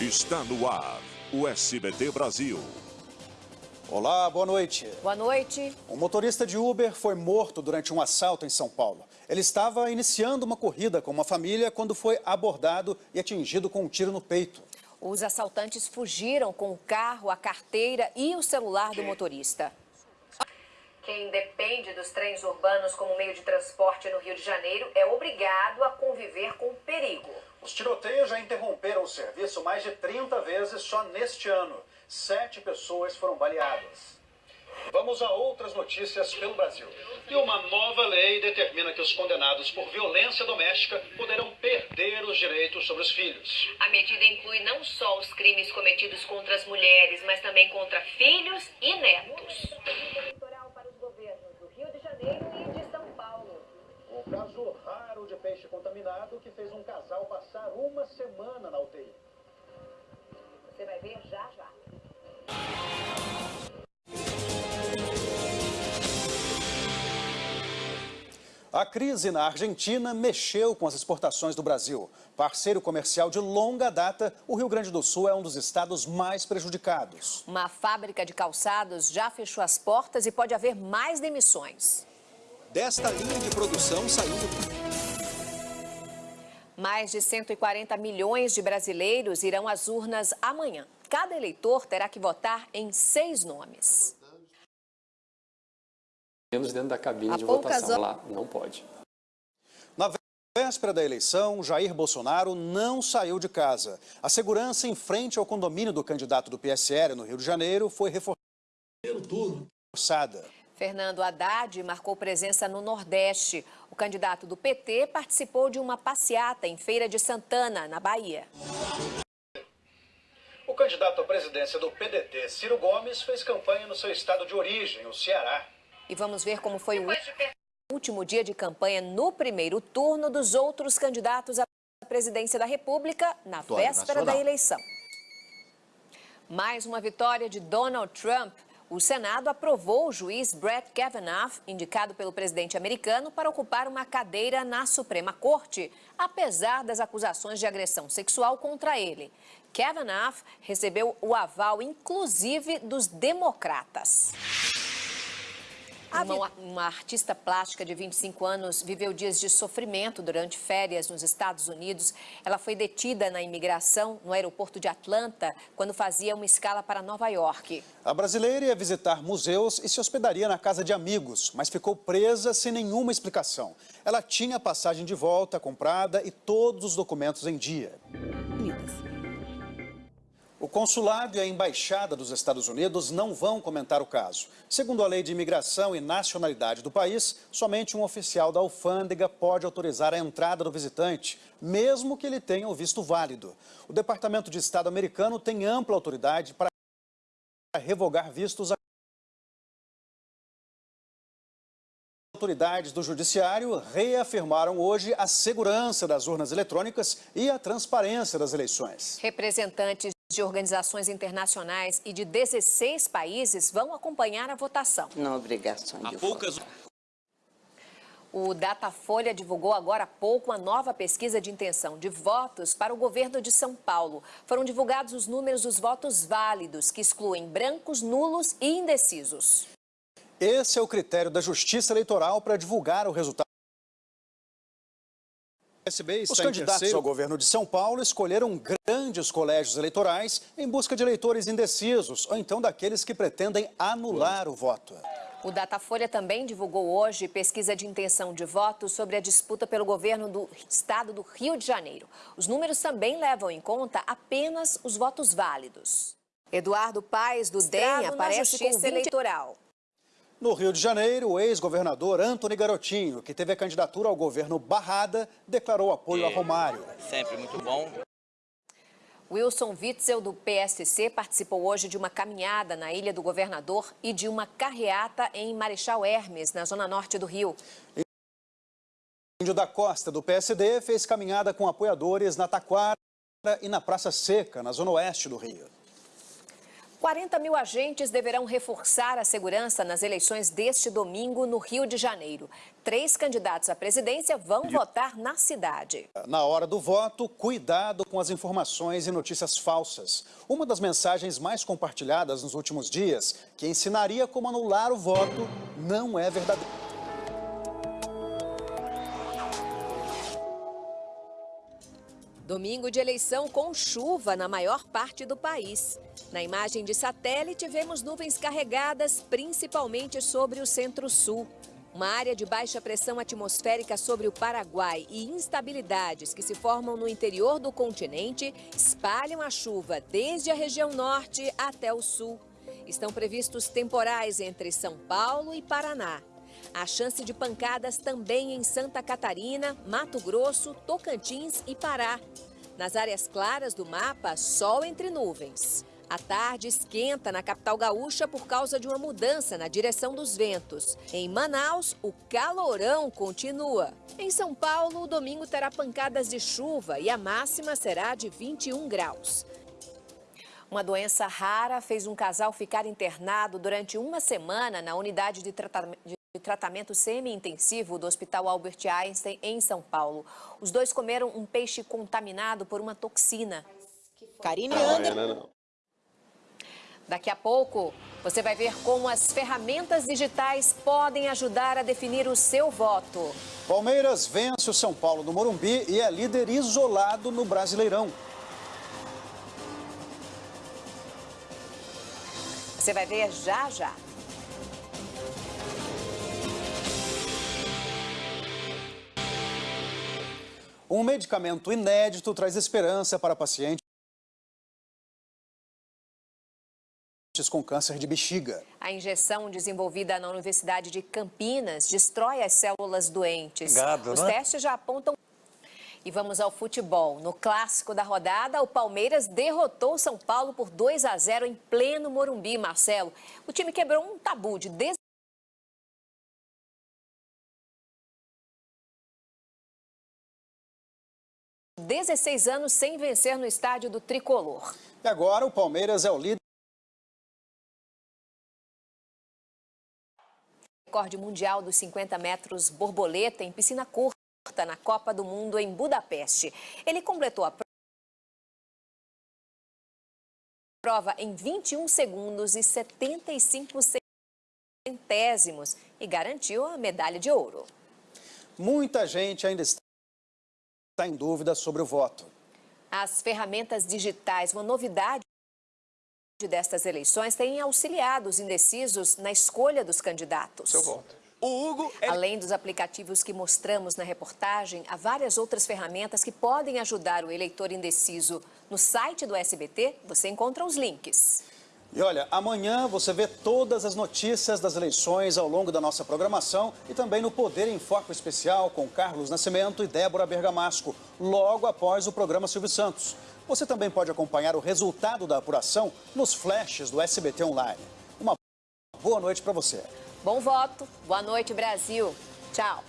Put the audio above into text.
Está no ar o SBT Brasil. Olá, boa noite. Boa noite. Um motorista de Uber foi morto durante um assalto em São Paulo. Ele estava iniciando uma corrida com uma família quando foi abordado e atingido com um tiro no peito. Os assaltantes fugiram com o carro, a carteira e o celular do motorista. Quem depende dos trens urbanos como meio de transporte no Rio de Janeiro é obrigado a conviver com o perigo. Os tiroteios já interromperam o serviço mais de 30 vezes só neste ano. Sete pessoas foram baleadas. Vamos a outras notícias pelo Brasil. E uma nova lei determina que os condenados por violência doméstica poderão perder os direitos sobre os filhos. A medida inclui não só os crimes cometidos contra as mulheres, mas também contra filhos e netos. Eleitoral para os governos do Rio de Janeiro e de São Paulo. O caso raro de peixe contaminado que fez um casal passar uma semana na UTI. Você vai ver já já. A crise na Argentina mexeu com as exportações do Brasil. Parceiro comercial de longa data, o Rio Grande do Sul é um dos estados mais prejudicados. Uma fábrica de calçados já fechou as portas e pode haver mais demissões. Desta linha de produção saiu Mais de 140 milhões de brasileiros irão às urnas amanhã. Cada eleitor terá que votar em seis nomes. menos dentro da cabine de votação. Lá não pode. Na véspera da eleição, Jair Bolsonaro não saiu de casa. A segurança em frente ao condomínio do candidato do PSL no Rio de Janeiro foi reforçada. Fernando Haddad marcou presença no Nordeste. O candidato do PT participou de uma passeata em Feira de Santana, na Bahia. O candidato à presidência do PDT, Ciro Gomes, fez campanha no seu estado de origem, o Ceará. E vamos ver como foi o último dia de campanha no primeiro turno dos outros candidatos à presidência da República na véspera da eleição. Mais uma vitória de Donald Trump. O Senado aprovou o juiz Brett Kavanaugh, indicado pelo presidente americano, para ocupar uma cadeira na Suprema Corte, apesar das acusações de agressão sexual contra ele. Kavanaugh recebeu o aval, inclusive, dos democratas. Uma, uma, artista plástica de 25 anos viveu dias de sofrimento durante férias nos Estados Unidos. Ela foi detida na imigração no aeroporto de Atlanta quando fazia uma escala para Nova York. A brasileira ia visitar museus e se hospedaria na casa de amigos, mas ficou presa sem nenhuma explicação. Ela tinha passagem de volta comprada e todos os documentos em dia. O consulado e a embaixada dos Estados Unidos não vão comentar o caso. Segundo a lei de imigração e nacionalidade do país, somente um oficial da alfândega pode autorizar a entrada do visitante, mesmo que ele tenha o visto válido. O Departamento de Estado americano tem ampla autoridade para revogar vistos a autoridades do Judiciário reafirmaram hoje a segurança das urnas eletrônicas e a transparência das eleições. Representantes de organizações internacionais e de 16 países vão acompanhar a votação. Não obrigação de poucas... O Datafolha divulgou agora há pouco uma nova pesquisa de intenção de votos para o governo de São Paulo. Foram divulgados os números dos votos válidos, que excluem brancos, nulos e indecisos. Esse é o critério da Justiça Eleitoral para divulgar o resultado. Os candidatos ao governo de São Paulo escolheram grandes colégios eleitorais em busca de eleitores indecisos ou então daqueles que pretendem anular o voto. O Datafolha também divulgou hoje pesquisa de intenção de voto sobre a disputa pelo governo do estado do Rio de Janeiro. Os números também levam em conta apenas os votos válidos. Eduardo Paes, do DEM, aparece com 20... eleitoral. No Rio de Janeiro, o ex-governador Antony Garotinho, que teve a candidatura ao governo barrada, declarou apoio a Romário. Sempre muito bom. Wilson Witzel, do PSC, participou hoje de uma caminhada na Ilha do Governador e de uma carreata em Marechal Hermes, na zona norte do Rio. Índio da Costa, do PSD, fez caminhada com apoiadores na Taquara e na Praça Seca, na zona oeste do Rio. 40 mil agentes deverão reforçar a segurança nas eleições deste domingo no Rio de Janeiro. Três candidatos à presidência vão votar na cidade. Na hora do voto, cuidado com as informações e notícias falsas. Uma das mensagens mais compartilhadas nos últimos dias, que ensinaria como anular o voto, não é verdadeira. Domingo de eleição com chuva na maior parte do país. Na imagem de satélite, vemos nuvens carregadas, principalmente sobre o centro-sul. Uma área de baixa pressão atmosférica sobre o Paraguai e instabilidades que se formam no interior do continente espalham a chuva desde a região norte até o sul. Estão previstos temporais entre São Paulo e Paraná. Há chance de pancadas também em Santa Catarina, Mato Grosso, Tocantins e Pará. Nas áreas claras do mapa, sol entre nuvens. A tarde esquenta na capital gaúcha por causa de uma mudança na direção dos ventos. Em Manaus, o calorão continua. Em São Paulo, o domingo terá pancadas de chuva e a máxima será de 21 graus. Uma doença rara fez um casal ficar internado durante uma semana na unidade de tratamento de tratamento semi-intensivo do Hospital Albert Einstein, em São Paulo. Os dois comeram um peixe contaminado por uma toxina. Karine Ander... Daqui a pouco, você vai ver como as ferramentas digitais podem ajudar a definir o seu voto. Palmeiras vence o São Paulo no Morumbi e é líder isolado no Brasileirão. Você vai ver já já. Um medicamento inédito traz esperança para pacientes com câncer de bexiga. A injeção desenvolvida na Universidade de Campinas destrói as células doentes. Gado, Os né? testes já apontam... E vamos ao futebol. No clássico da rodada, o Palmeiras derrotou o São Paulo por 2 a 0 em pleno Morumbi, Marcelo. O time quebrou um tabu de 16 anos sem vencer no estádio do Tricolor. E agora o Palmeiras é o líder. Recorde mundial dos 50 metros borboleta em piscina curta na Copa do Mundo em Budapeste. Ele completou a prova em 21 segundos e 75 centésimos e garantiu a medalha de ouro. Muita gente ainda está está em dúvida sobre o voto. As ferramentas digitais, uma novidade destas eleições, têm auxiliado os indecisos na escolha dos candidatos. Seu voto. O Hugo... É... Além dos aplicativos que mostramos na reportagem, há várias outras ferramentas que podem ajudar o eleitor indeciso. No site do SBT, você encontra os links. E olha, amanhã você vê todas as notícias das eleições ao longo da nossa programação e também no Poder em Foco Especial com Carlos Nascimento e Débora Bergamasco, logo após o programa Silvio Santos. Você também pode acompanhar o resultado da apuração nos flashes do SBT Online. Uma boa noite para você. Bom voto, boa noite Brasil. Tchau.